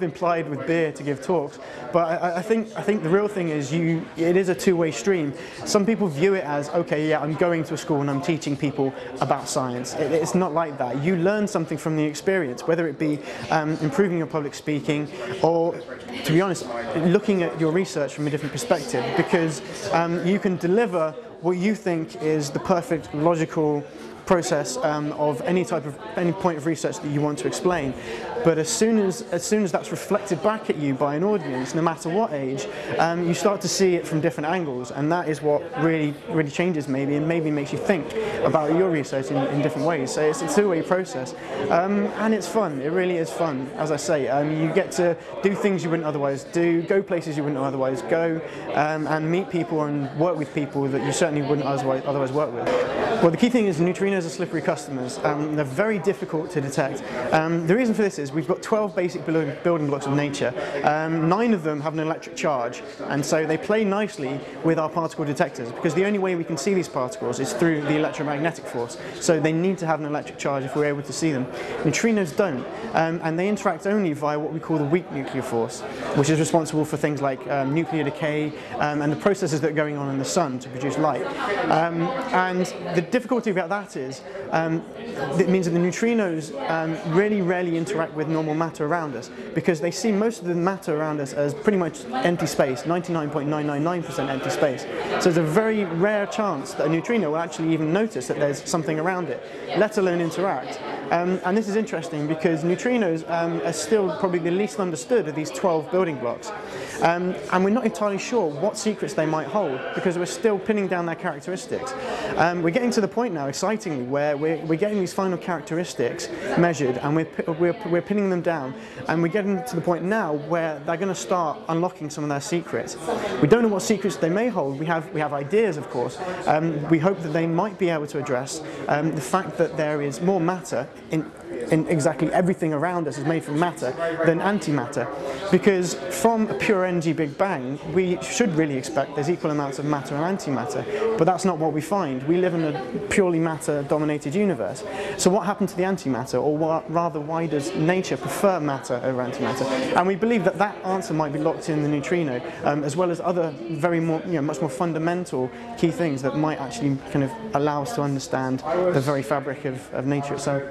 I've been plied with beer to give talks, but I, I, think I think the real thing is you. It is a two-way stream. Some people view it as okay, yeah, I'm going to a school and I'm teaching people about science. It, it's not like that. You learn something from the experience, whether it be um, improving your public speaking or, to be honest, looking at your research from a different perspective. Because um, you can deliver what you think is the perfect logical process um, of any type of any point of research that you want to explain. But as soon as as soon as that's reflected back at you by an audience, no matter what age, um, you start to see it from different angles, and that is what really really changes maybe, and maybe makes you think about your research in, in different ways. So it's a two-way process, um, and it's fun. It really is fun. As I say, um, you get to do things you wouldn't otherwise do, go places you wouldn't otherwise go, um, and meet people and work with people that you certainly wouldn't otherwise otherwise work with. Well, the key thing is neutrinos are slippery customers. Um, they're very difficult to detect. Um, the reason for this is we've got 12 basic building blocks of nature. Um, nine of them have an electric charge, and so they play nicely with our particle detectors because the only way we can see these particles is through the electromagnetic force. So they need to have an electric charge if we're able to see them. Neutrinos don't, um, and they interact only via what we call the weak nuclear force, which is responsible for things like um, nuclear decay um, and the processes that are going on in the sun to produce light. And the difficulty about that is is um, it means that the neutrinos um, really rarely interact with normal matter around us because they see most of the matter around us as pretty much empty space, 99.999% empty space. So there's a very rare chance that a neutrino will actually even notice that there's something around it, let alone interact. Um, and this is interesting because neutrinos um, are still probably the least understood of these 12 building blocks. Um, and we're not entirely sure what secrets they might hold because we're still pinning down their characteristics. Um, we're getting to the point now, excitingly, where we're, we're getting these final characteristics measured and we're, we're, we're pinning them down. And we're getting to the point now where they're going to start unlocking some of their secrets. We don't know what secrets they may hold. We have, we have ideas, of course. Um, we hope that they might be able to address um, the fact that there is more matter in, in exactly everything around us is made from matter than antimatter. Because from a pure Big Bang, we should really expect there's equal amounts of matter and antimatter, but that's not what we find. We live in a purely matter-dominated universe. So what happened to the antimatter, or rather, why does nature prefer matter over antimatter? And we believe that that answer might be locked in the neutrino, um, as well as other very more, you know, much more fundamental key things that might actually kind of allow us to understand the very fabric of, of nature itself.